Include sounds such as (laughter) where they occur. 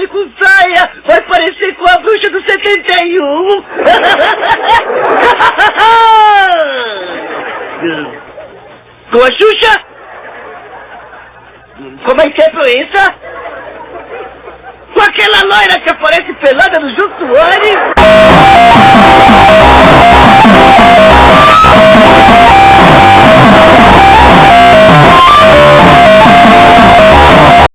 baile com saia vai parecer com a bruxa do 71. (laughs) com a Xuxa? Como é, é a Interpluência? Com aquela loira que aparece?